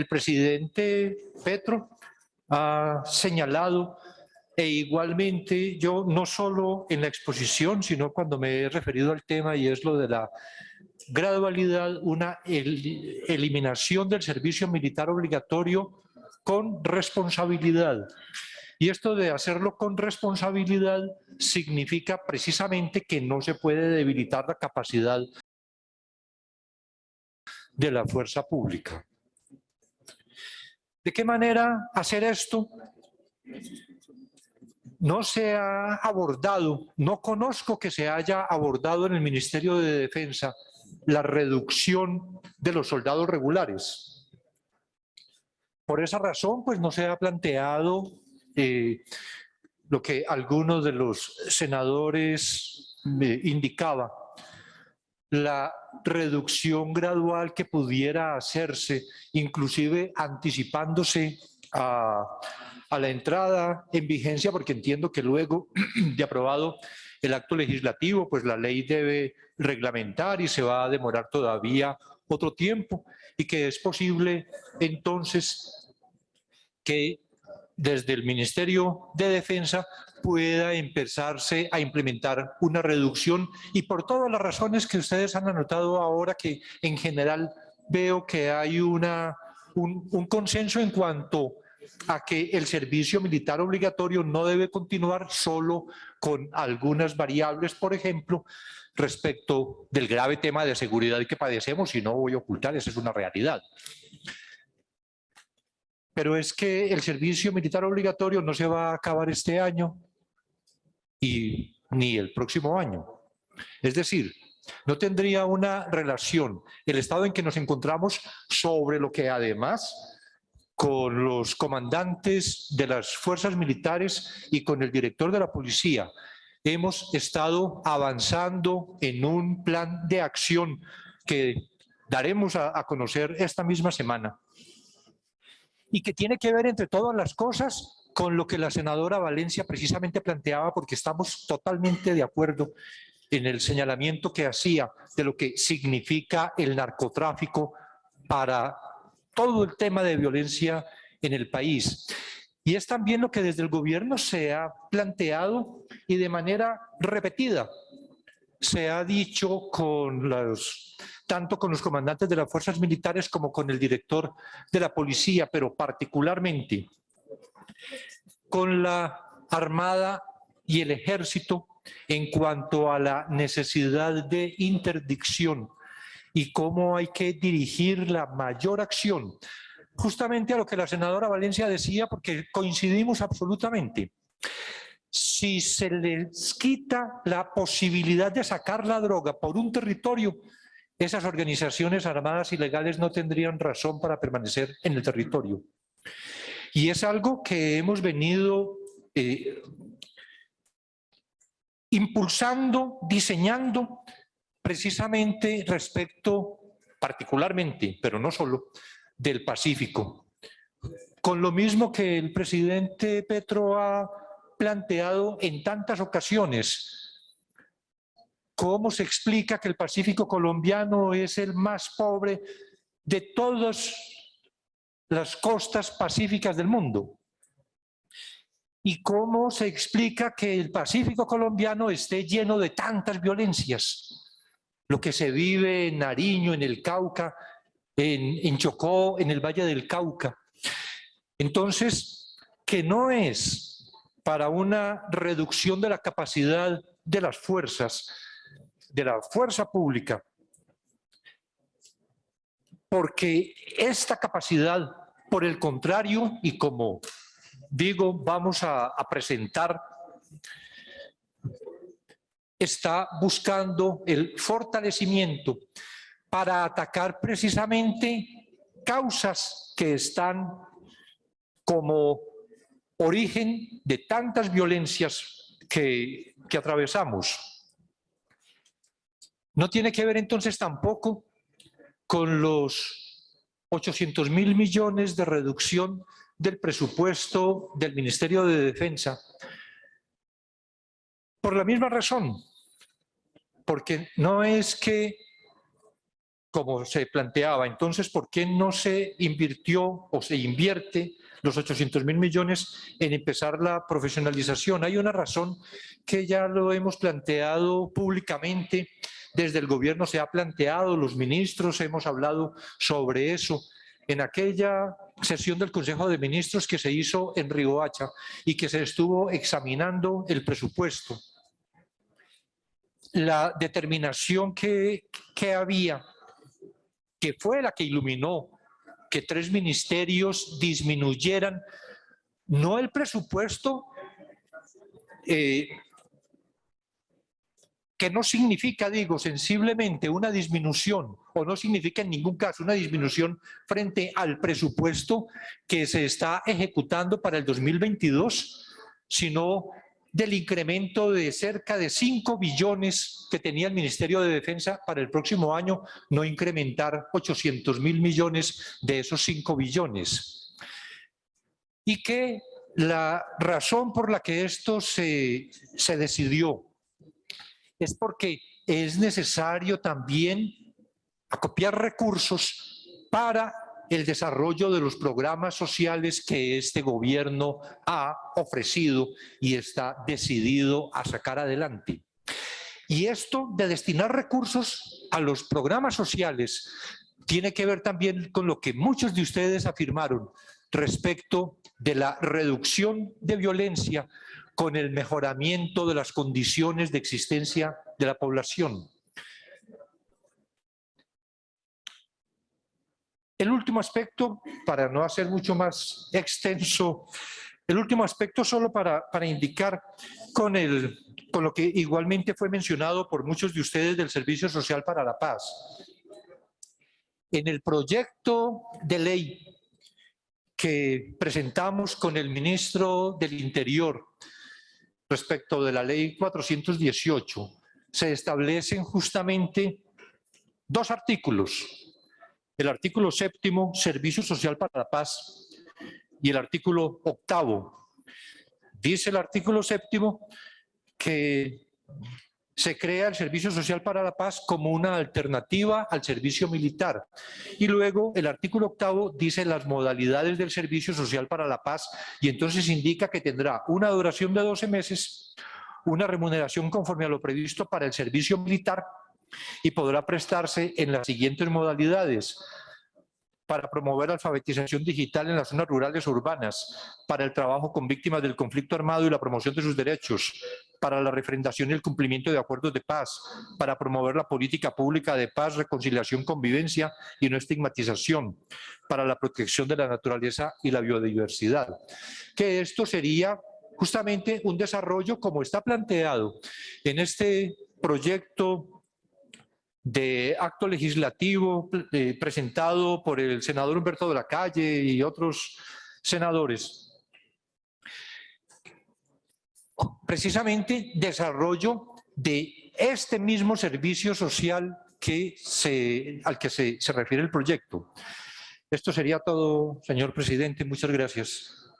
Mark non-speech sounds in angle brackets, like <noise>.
el presidente Petro ha señalado e igualmente yo no solo en la exposición, sino cuando me he referido al tema y es lo de la gradualidad, una eliminación del servicio militar obligatorio con responsabilidad. Y esto de hacerlo con responsabilidad significa precisamente que no se puede debilitar la capacidad de la fuerza pública. ¿De qué manera hacer esto? No se ha abordado, no conozco que se haya abordado en el Ministerio de Defensa la reducción de los soldados regulares. Por esa razón, pues no se ha planteado eh, lo que algunos de los senadores me indicaban, la reducción gradual que pudiera hacerse, inclusive anticipándose a, la entrada en vigencia, porque entiendo que luego <clears throat> de aprobado el acto legislativo, pues la ley debe reglamentar y se va a demorar todavía otro tiempo y que es posible entonces que desde el Ministerio de Defensa pueda empezarse a implementar una reducción y por todas las razones que ustedes han anotado ahora que en general veo que hay una, un, un consenso en cuanto a que el servicio militar obligatorio no debe continuar solo con algunas variables, por ejemplo, respecto del grave tema de seguridad que padecemos y no voy a ocultar, esa es una realidad. Pero es que el servicio militar obligatorio no se va a acabar este año y ni el próximo año. Es decir, no tendría una relación el estado en que nos encontramos sobre lo que además con los comandantes de las fuerzas militares y con el director de la policía. Hemos estado avanzando en un plan de acción que daremos a, a conocer esta misma semana y que tiene que ver, entre todas las cosas, con lo que la senadora Valencia precisamente planteaba, porque estamos totalmente de acuerdo en el señalamiento que hacía de lo que significa el narcotráfico para todo el tema de violencia en el país. Y es también lo que desde el gobierno se ha planteado y de manera repetida se ha dicho con los, tanto con los comandantes de las fuerzas militares como con el director de la policía, pero particularmente con la Armada y el Ejército en cuanto a la necesidad de interdicción y cómo hay que dirigir la mayor acción. Justamente a lo que la senadora Valencia decía, porque coincidimos absolutamente. Si se les quita la posibilidad de sacar la droga por un territorio, esas organizaciones armadas ilegales no tendrían razón para permanecer en el territorio. Y es algo que hemos venido eh, impulsando, diseñando precisamente respecto, particularmente, pero no solo, del Pacífico. Con lo mismo que el presidente Petro ha planteado en tantas ocasiones, ¿cómo se explica que el Pacífico colombiano es el más pobre de todas las costas pacíficas del mundo? ¿Y cómo se explica que el Pacífico colombiano esté lleno de tantas violencias? lo que se vive en Nariño, en el Cauca, en, Chocó, en el Valle del Cauca. Entonces, que no es para una reducción de la capacidad de las fuerzas, de la fuerza pública, porque esta capacidad, por el contrario, y como digo, vamos a, presentar está buscando el fortalecimiento para atacar precisamente causas que están como origen de tantas violencias que, que atravesamos. No tiene que ver entonces tampoco con los 800 mil millones de reducción del presupuesto del Ministerio de Defensa, por la misma razón, porque no es que como se planteaba. Entonces, ¿por qué no se invirtió o se invierte los 800 mil millones en empezar la profesionalización? Hay una razón que ya lo hemos planteado públicamente, desde el gobierno se ha planteado, los ministros hemos hablado sobre eso, en aquella sesión del Consejo de Ministros que se hizo en Riohacha y que se estuvo examinando el presupuesto. La determinación que, que había que fue la que iluminó que tres ministerios disminuyeran no el presupuesto, eh, que no significa, digo, sensiblemente una disminución, o no significa en ningún caso una disminución frente al presupuesto que se está ejecutando para el 2022, sino del incremento de cerca de 5 billones que tenía el Ministerio de Defensa para el próximo año, no incrementar 800 mil millones de esos 5 billones. Y que la razón por la que esto se, se decidió es porque es necesario también acopiar recursos para el desarrollo de los programas sociales que este gobierno ha ofrecido y está decidido a sacar adelante. Y esto de destinar recursos a los programas sociales tiene que ver también con lo que muchos de ustedes afirmaron respecto de la reducción de violencia con el mejoramiento de las condiciones de existencia de la población. El último aspecto, para no hacer mucho más extenso, el último aspecto solo para, para indicar con, el, con lo que igualmente fue mencionado por muchos de ustedes del Servicio Social para la Paz. En el proyecto de ley que presentamos con el ministro del Interior respecto de la ley 418, se establecen justamente dos artículos el artículo séptimo, Servicio Social para la Paz, y el artículo octavo. Dice el artículo séptimo que se crea el Servicio Social para la Paz como una alternativa al servicio militar. Y luego el artículo octavo dice las modalidades del Servicio Social para la Paz y entonces indica que tendrá una duración de 12 meses, una remuneración conforme a lo previsto para el servicio militar y podrá prestarse en las siguientes modalidades para promover alfabetización digital en las zonas rurales urbanas, para el trabajo con víctimas del conflicto armado y la promoción de sus derechos, para la refrendación y el cumplimiento de acuerdos de paz, para promover la política pública de paz, reconciliación, convivencia y no estigmatización, para la protección de la naturaleza y la biodiversidad. Que esto sería justamente un desarrollo como está planteado en este proyecto de acto legislativo eh, presentado por el senador Humberto de la Calle y otros senadores. Precisamente desarrollo de este mismo servicio social que se, al que se, se refiere el proyecto. Esto sería todo, señor presidente. Muchas gracias.